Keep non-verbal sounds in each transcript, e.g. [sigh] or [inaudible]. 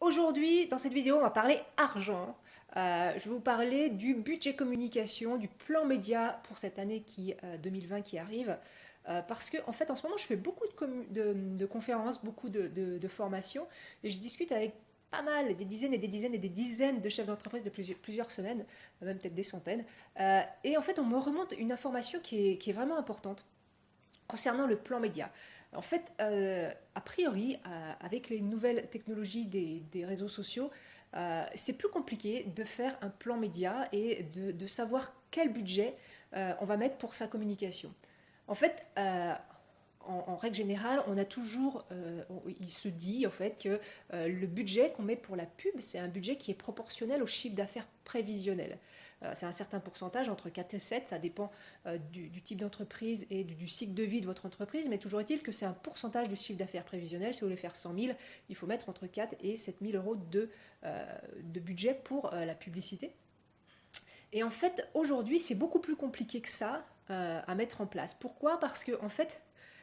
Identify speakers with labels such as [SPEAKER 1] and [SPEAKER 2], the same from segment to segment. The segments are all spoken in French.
[SPEAKER 1] Aujourd'hui, dans cette vidéo, on va parler argent. Euh, je vais vous parler du budget communication, du plan média pour cette année qui, 2020 euh, qui arrive. Euh, parce que en fait, en ce moment, je fais beaucoup de, conférences, beaucoup de, formations, et je discute avec pas mal, des dizaines et des dizaines et des dizaines de chefs d'entreprise de plusieurs, semaines, même peut-être des centaines. et en fait, on me remonte une information qui est vraiment importante concernant le plan média. En fait, euh, a priori, euh, avec les nouvelles technologies des, réseaux sociaux, euh, c'est plus compliqué de faire un plan média et de, savoir quel budget on va mettre pour sa communication. En fait, en, règle générale, on a toujours, il se dit en fait que le budget qu'on met pour la pub, c'est un budget qui est proportionnel au chiffre d'affaires prévisionnel. Euh, c'est un certain pourcentage, entre 4 et 7, ça dépend euh, du, type d'entreprise et du, cycle de vie de votre entreprise, mais toujours est-il que c'est un pourcentage du chiffre d'affaires prévisionnel. Si vous voulez faire 100 000, il faut mettre entre 4 et 7 000 euros de, euh, de budget pour la publicité. Et en fait, aujourd'hui, c'est beaucoup plus compliqué que ça à mettre en place. Pourquoi? Parce que, en fait,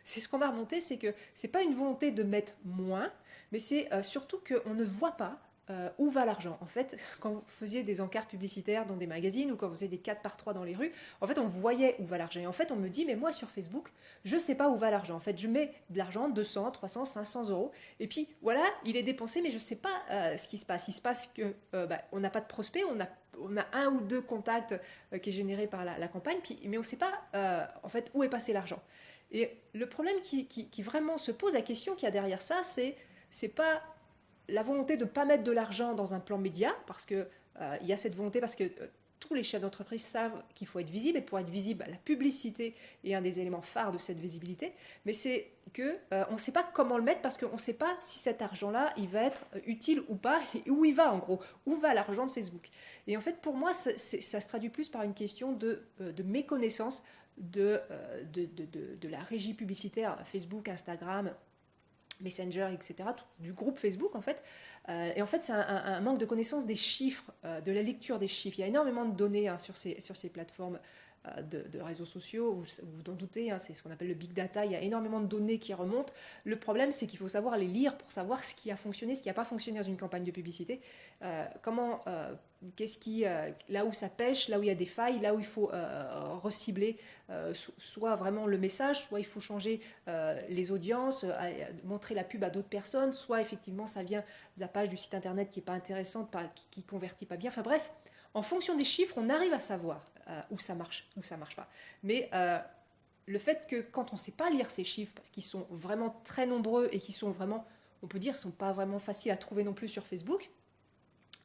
[SPEAKER 1] c'est ce qu'on va remonter, c'est que c'est pas une volonté de mettre moins, mais c'est surtout qu'on ne voit pas euh, où va l'argent En fait, [laughs] quand vous faisiez des encarts publicitaires dans des magazines ou quand vous faisiez des 4 par 3 dans les rues, en fait, on voyait où va l'argent. Et en fait, on me dit, mais moi, sur Facebook, je ne sais pas où va l'argent. En fait, je mets de l'argent, 200, 300, 500 euros. Et puis, voilà, il est dépensé, mais je ne sais pas euh, ce qui se passe. Il se passe que euh, bah, n'a pas de prospect, on a, on a un ou deux contacts qui est généré par la, campagne, puis, mais on ne sait pas, en fait, où est passé l'argent. Et le problème qui, vraiment se pose, la question qu'il y a derrière ça, c'est c'est pas la volonté de ne pas mettre de l'argent dans un plan média, parce qu'il euh, il y a cette volonté, parce que euh, tous les chefs d'entreprise savent qu'il faut être visible, et pour être visible, la publicité est un des éléments phares de cette visibilité, mais c'est que euh, ne sait pas comment le mettre, parce qu'on ne sait pas si cet argent-là, il va être utile ou pas, [laughs] et où il va en gros, où va l'argent de Facebook? Et en fait, pour moi, ça se traduit plus par une question de, méconnaissance de, de, la régie publicitaire Facebook, Instagram, Messenger, etc., du groupe Facebook en fait. Euh, et en fait, c'est un, manque de connaissance des chiffres, euh, de la lecture des chiffres. Il y a énormément de données hein, sur, ces, sur ces plateformes euh, de, réseaux sociaux, vous vous en doutez, hein, c'est ce qu'on appelle le big data, il y a énormément de données qui remontent. Le problème, c'est qu'il faut savoir les lire pour savoir ce qui a fonctionné, ce qui n'a pas fonctionné dans une campagne de publicité, euh, comment, euh, qu'est-ce qui, là où ça pêche, là où il y a des failles, là où il faut recibler soit vraiment le message, soit il faut changer les audiences, montrer la pub à d'autres personnes, soit effectivement ça vient de la page du site internet qui n'est pas intéressante, qui ne convertit pas bien, enfin bref, en fonction des chiffres, on arrive à savoir euh, où ça marche, où ça marche pas. Mais euh, le fait que quand on ne sait pas lire ces chiffres, parce qu'ils sont vraiment très nombreux et qui sont vraiment, on peut dire, sont pas vraiment faciles à trouver non plus sur Facebook,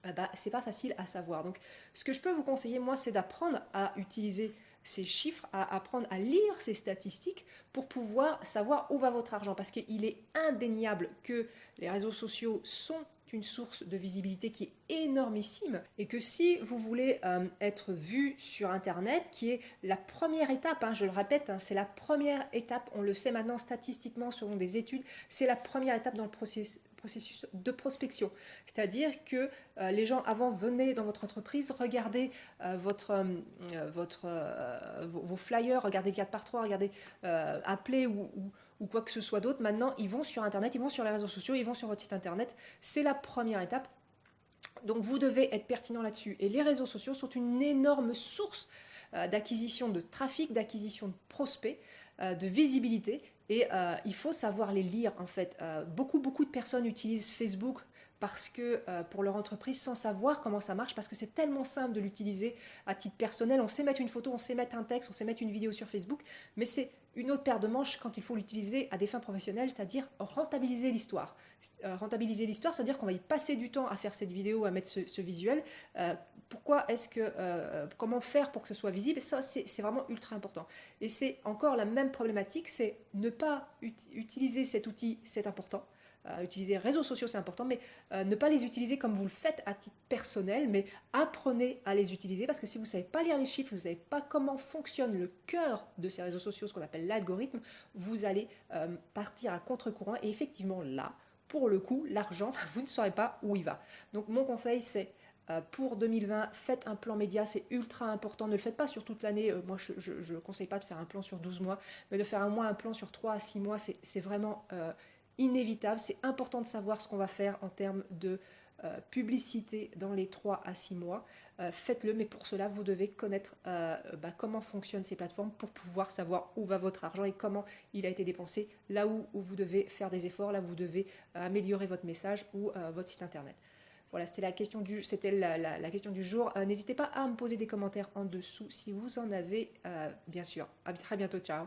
[SPEAKER 1] euh, bah, c'est pas facile à savoir. Donc, ce que je peux vous conseiller, moi, c'est d'apprendre à utiliser ces chiffres, à apprendre à lire ces statistiques pour pouvoir savoir où va votre argent. Parce qu'il est indéniable que les réseaux sociaux sont une source de visibilité qui est énormissime et que si vous voulez euh, être vu sur Internet, qui est la première étape, hein, je le répète, hein, c'est la première étape, on le sait maintenant statistiquement selon des études, c'est la première étape dans le processus de prospection. C'est-à-dire que euh, les gens avant venaient dans votre entreprise, regardaient euh, votre, votre, vos flyers, regardez 4 par 3, regardez appeler ou, ou ou quoi que ce soit d'autre. Maintenant, ils vont sur Internet, ils vont sur les réseaux sociaux, ils vont sur votre site Internet. C'est la première étape. Donc vous devez être pertinent là-dessus. Et les réseaux sociaux sont une énorme source euh, d'acquisition de trafic, d'acquisition de prospects, de visibilité. Et euh, il faut savoir les lire en fait. beaucoup, beaucoup de personnes utilisent Facebook parce que pour leur entreprise sans savoir comment ça marche, parce que c'est tellement simple de l'utiliser à titre personnel. On sait mettre une photo, on sait mettre un texte, on sait mettre une vidéo sur Facebook, mais c'est une autre paire de manches quand il faut l'utiliser à des fins professionnelles, c'est-à-dire rentabiliser l'histoire. Euh, rentabiliser l'histoire, c'est-à-dire qu'on va y passer du temps à faire cette vidéo, à mettre ce, visuel. Euh, pourquoi est-ce que, euh, comment faire pour que ce soit visible? Ça, c'est vraiment ultra important. Et c'est encore la même problématique, c'est ne pas utiliser cet outil, c'est important utiliser les réseaux sociaux, c'est important, mais euh, ne pas les utiliser comme vous le faites à titre personnel, mais apprenez à les utiliser parce que si vous ne savez pas lire les chiffres, vous ne savez pas comment fonctionne le cœur de ces réseaux sociaux, ce qu'on appelle l'algorithme, vous allez euh, partir à contre-courant et effectivement là, pour le coup, l'argent, [laughs] vous ne saurez pas où il va. Donc mon conseil, c'est euh, pour 2020, faites un plan média, c'est ultra important. Ne le faites pas sur toute l'année. moi, je ne conseille pas de faire un plan sur 12 mois, mais de faire un mois un plan sur 3 à 6 mois, c'est vraiment inévitable. C'est important de savoir ce qu'on va faire en termes de euh, publicité dans les 3 à 6 mois. Euh, faites-le, mais pour cela, vous devez connaître euh, bah, comment fonctionnent ces plateformes pour pouvoir savoir où va votre argent et comment il a été dépensé, là où, vous devez faire des efforts, là où vous devez améliorer votre message ou votre site internet. Voilà, c'était la question du, jour. N'hésitez pas à me poser des commentaires en dessous si vous en avez, bien sûr. À très bientôt, ciao